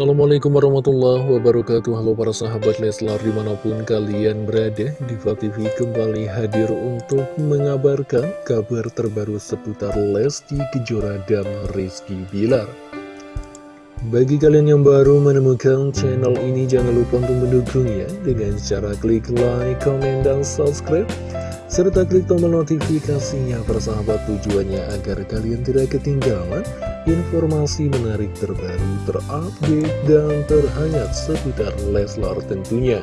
Assalamualaikum warahmatullahi wabarakatuh. Halo para sahabat Leslar di mana pun kalian berada Diva TV kembali hadir untuk mengabarkan kabar terbaru seputar Lesti Kejora dan Rizky Bilar. Bagi kalian yang baru menemukan channel ini jangan lupa untuk mendukungnya Dengan cara klik like, comment, dan subscribe serta klik tombol notifikasinya persahabat tujuannya agar kalian tidak ketinggalan informasi menarik terbaru, terupdate, dan terhangat seputar Leslar tentunya.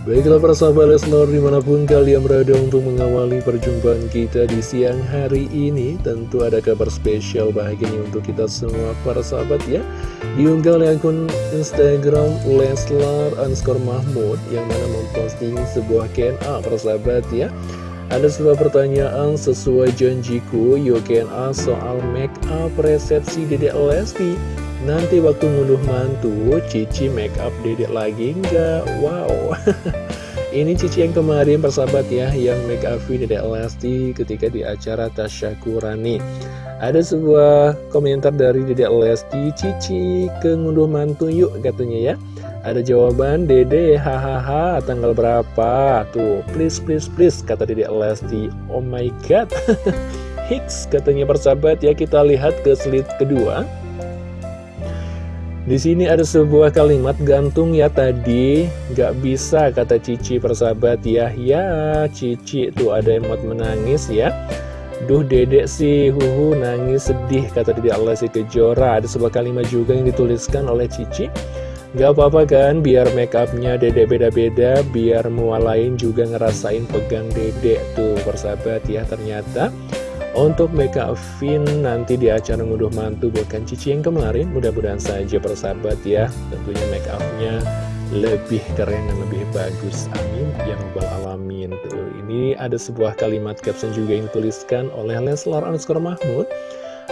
Baiklah para sahabat Leslar di mana pun kalian berada untuk mengawali perjumpaan kita di siang hari ini Tentu ada kabar spesial bahagianya untuk kita semua para sahabat ya Diunggah oleh akun Instagram Leslar underscore Mahmud Yang mana memposting sebuah KNA para sahabat ya Ada sebuah pertanyaan sesuai janjiku Yuk KNA soal make up resepsi Dedek Lesti. Nanti waktu ngunduh mantu, Cici make up dedek lagi enggak? Wow. Ini Cici yang kemarin persahabat ya Yang make up dedek Lesti ketika di acara Tasyakurani. Ada sebuah komentar dari dedek Lesti Cici ke ngunduh mantu yuk katanya ya Ada jawaban Dede hahaha tanggal berapa? Tuh please please please kata dedek Lesti. Oh my god. Hits katanya persahabat ya kita lihat ke slide kedua. Di sini ada sebuah kalimat gantung ya tadi. Gak bisa kata Cici persahabat. Ya Ya Cici tuh ada emot menangis ya. Duh dedek sih huhu nangis sedih kata dedek Allah si kejora. Ada sebuah kalimat juga yang dituliskan oleh Cici Gak apa-apa kan biar make upnya dedek beda-beda Biar mua lain juga ngerasain pegang dedek tuh persahabat ya Ternyata. Untuk make upin nanti di acara ngunduh mantu bukan Cici yang kemarin Mudah-mudahan saja persahabat ya. Tentunya make upnya lebih keren dan lebih bagus Amin Ya Rabbal Alamin. Tuh, Ini ada sebuah kalimat caption juga yang dituliskan oleh Leslar Anskor Mahmud.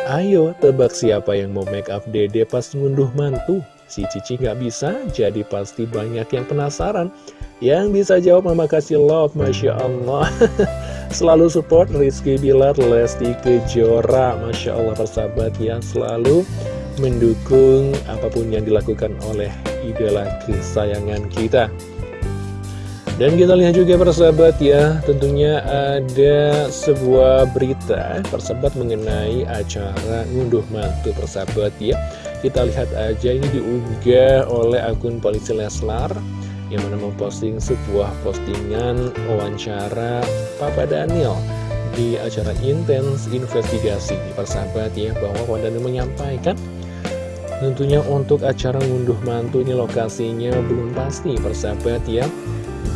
Ayo tebak siapa yang mau make up dede pas ngunduh mantu Si Cici nggak bisa jadi pasti banyak yang penasaran. Yang bisa jawab mama kasih love Masya Allah. Selalu support Rizky Bilar, Lesti Kejora. Masya Allah persahabat yang selalu mendukung apa pun yang dilakukan oleh idola kesayangan kita. Dan kita lihat juga persahabat ya, tentunya ada sebuah berita persahabat mengenai acara ngunduh mantu persahabat ya. Kita lihat aja ini diunggah oleh akun Polisi Leslar yang mana memposting sebuah postingan wawancara Papa Daniel di acara intens investigasi. Di persahabat ya bahwa Papa Daniel menyampaikan tentunya untuk acara ngunduh mantu ini lokasinya belum pasti persahabat ya.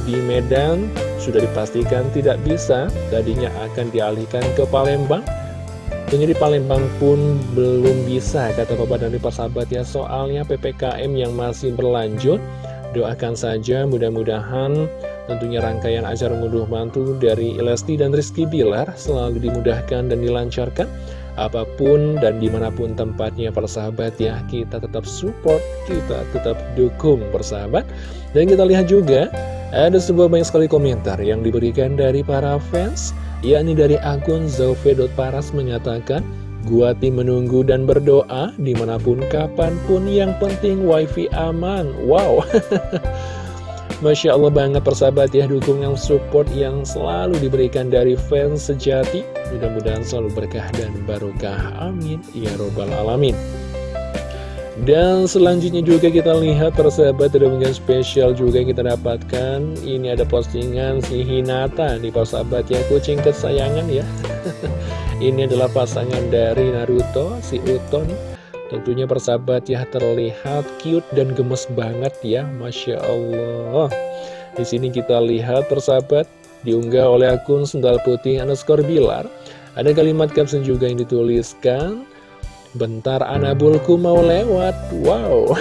Di Medan sudah dipastikan tidak bisa tadinya akan dialihkan ke Palembang Di Palembang pun belum bisa kata Papa Daniel persahabat ya. Soalnya PPKM yang masih berlanjut Doakan saja mudah-mudahan tentunya rangkaian acara ngunduh mantu dari Lesti dan Rizky Bilar selalu dimudahkan dan dilancarkan. Apa pun dan di mana pun tempatnya persahabat ya kita tetap support kita tetap dukung persahabat dan kita lihat juga ada sebuah banyak sekali komentar yang diberikan dari para fans yakni dari akun Zauve.paras menyatakan Gua tim menunggu dan berdoa di mana pun kapan pun yang penting wifi aman. Wow. Masya Allah banget persahabat ya dukungan support yang selalu diberikan dari fans sejati. Mudah-mudahan selalu berkah dan barokah. Amin. Ya robbal alamin dan selanjutnya juga kita lihat persahabat ada unggahan spesial juga yang kita dapatkan. Ini ada postingan si Hinata. Nih persahabat ya kucing kesayangan ya. Ini adalah pasangan dari Naruto, si Uton. Tentunya persahabat ya terlihat cute dan gemes banget ya. Masya Allah. Di sini kita lihat persahabat diunggah oleh akun Sendal Putih underscore Bilar. Ada kalimat caption juga yang dituliskan Bentar anabulku mau lewat. Wow.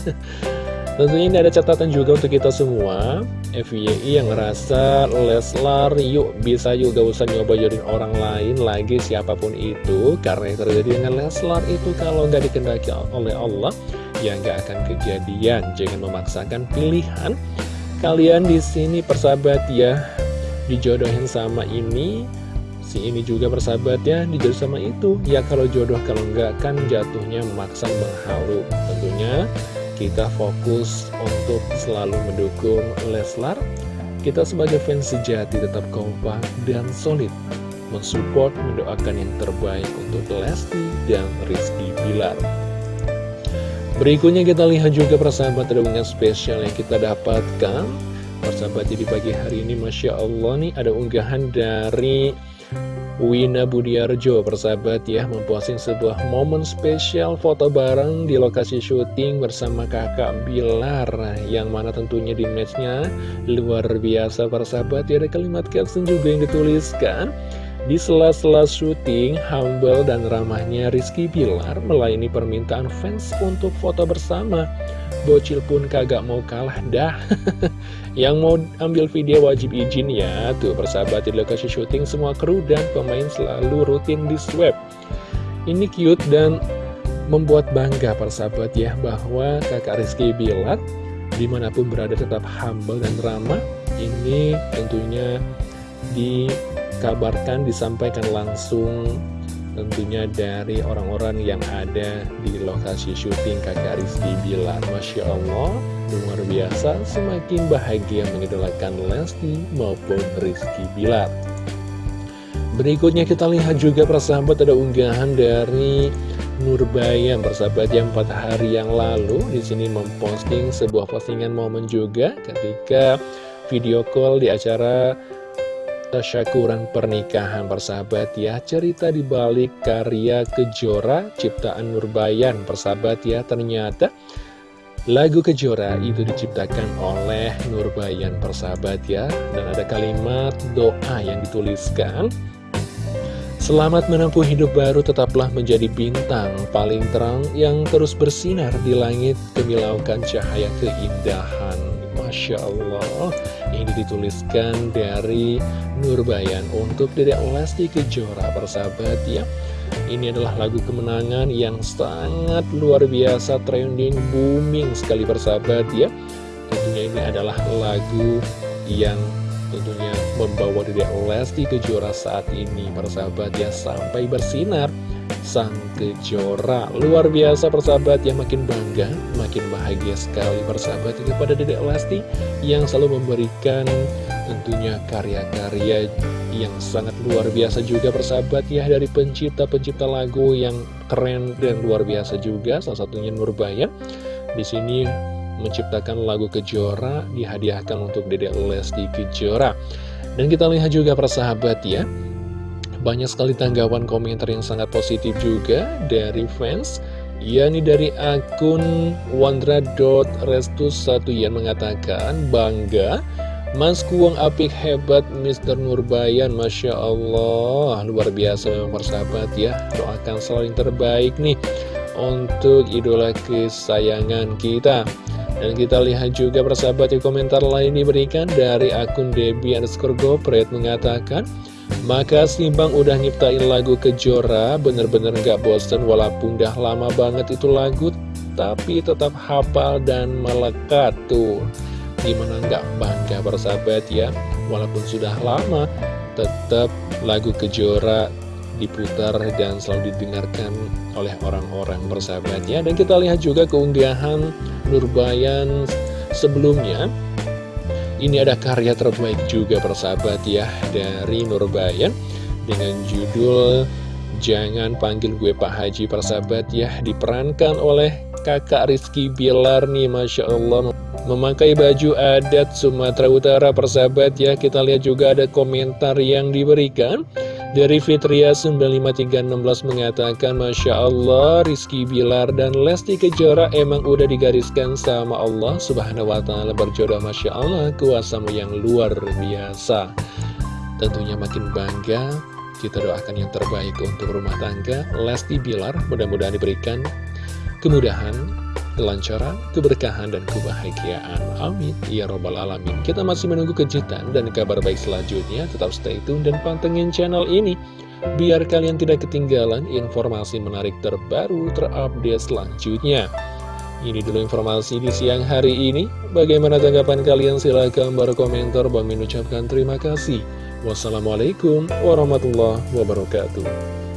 Tentunya ini ada catatan juga untuk kita semua. FYI yang ngerasa Leslar yuk bisa yuk gak usah nyoba jodohin orang lain lagi siapa pun itu. Karena yang terjadi dengan Leslar itu kalau nggak dikendaki oleh Allah Ya nggak akan kejadian. Jangan memaksakan pilihan. Kalian di sini persahabat ya Dijodohin sama ini Si ini juga persahabat ya dijadi sama itu. Ya kalau jodoh kalau enggak kan jatuhnya memaksa menghalu Tentunya kita fokus untuk selalu mendukung Leslar. Kita sebagai fans sejati tetap kompak dan solid. Mensupport, mendoakan yang terbaik untuk Lesti dan Rizky Bilar. Berikutnya kita lihat juga persahabat ada spesial yang kita dapatkan. Persahabat jadi pagi hari ini Masya Allah nih ada unggahan dari Wina Budiarjo persahabat ya memposting sebuah momen spesial foto bareng di lokasi syuting bersama kakak Bilar yang mana tentunya di matchnya luar biasa persahabat ya ada kalimat caption juga yang dituliskan di sela-sela syuting, humble dan ramahnya Rizky Bilar melayani permintaan fans untuk foto bersama. Bocil pun kagak mau kalah dah. Yang mau ambil video wajib izin ya. Tuh persahabat di lokasi syuting semua kru dan pemain selalu rutin di swab. Ini cute dan membuat bangga persahabat ya bahwa kakak Rizky Bilar di mana pun berada tetap humble dan ramah. Ini tentunya di dikabarkan disampaikan langsung tentunya dari orang-orang yang ada di lokasi syuting kakak Rizky Bilar. Masya Allah luar biasa. Semakin bahagia mengidolakan Lesti maupun Rizky Bilar. Berikutnya kita lihat juga persahabat ada unggahan dari Nurbayan persahabat yang 4 hari yang lalu di sini memposting sebuah postingan momen juga ketika video call di acara tasyakuran pernikahan persahabat ya. Cerita dibalik karya Kejora ciptaan Nurbayan persahabat ya. Ternyata lagu Kejora itu diciptakan oleh Nurbayan persahabat ya. Dan ada kalimat doa yang dituliskan. Selamat menempuh hidup baru tetaplah menjadi bintang paling terang yang terus bersinar di langit kemilaukan cahaya keindahan Masya Allah. Ini dituliskan dari Nurbayan untuk Dedek Lesti Kejora persahabat ya. Ini adalah lagu kemenangan yang sangat luar biasa trending booming sekali persahabat ya. Tentunya ini adalah lagu yang tentunya membawa Dedek Lesti Kejora saat ini. Persahabat ya sampai bersinar. Sang Kejora Luar biasa persahabat yang makin bangga Makin bahagia sekali persahabat kepada Dedek Lesti Yang selalu memberikan tentunya karya-karya yang sangat luar biasa juga persahabat ya dari pencipta-pencipta lagu yang keren dan luar biasa juga. Salah satunya Nurbaya. Di sini menciptakan lagu Kejora dihadiahkan untuk Dedek Lesti Kejora dan kita lihat juga persahabat ya banyak sekali tanggapan komentar yang sangat positif juga dari fans yakni dari akun wandra.restus1 yang mengatakan bangga Mas Kuang apik hebat Mr. Nurbayan Masya Allah Luar biasa memang persahabat ya Doakan selalu yang terbaik nih Untuk idola kesayangan kita Dan kita lihat juga persahabat di komentar lain diberikan Dari akun Debbie underscore Gopret mengatakan Makasih Bang udah nyiptain lagu Kejora Bener-bener gak bosen Walaupun udah lama banget itu lagu Tapi tetap hafal dan melekat tuh. Gimana nggak bangga bersahabat ya? Walaupun sudah lama Tetap lagu Kejora diputar dan selalu didengarkan oleh orang-orang bersahabat ya Dan kita lihat juga keunggahan Nurbayan sebelumnya. Ini ada karya terbaik juga bersahabat ya Dari Nurbayan Dengan judul Jangan panggil gue Pak Haji persahabat ya Diperankan oleh kakak Rizky Bilar nih Masya Allah. Memakai baju adat Sumatera Utara persahabat ya kita lihat juga ada komentar yang diberikan dari Fitria 95316 mengatakan Masya Allah Rizky Bilar dan Lesti Kejora emang udah digariskan sama Allah Subhanahu Wa Taala. Berjodoh Masya Allah kuasamu yang luar biasa. Tentunya makin bangga kita doakan yang terbaik untuk rumah tangga. Lesti Bilar mudah-mudahan diberikan kemudahan kelancaran, keberkahan, dan kebahagiaan. Amin. Ya Robbal Alamin. Kita masih menunggu kejutan dan kabar baik selanjutnya. Tetap stay tune dan pantengin channel ini. Biar kalian tidak ketinggalan informasi menarik terbaru terupdate selanjutnya. Ini dulu informasi di siang hari ini. Bagaimana tanggapan kalian? Silahkan berkomentar. Bang ucapkan terima kasih. Wassalamualaikum warahmatullahi wabarakatuh.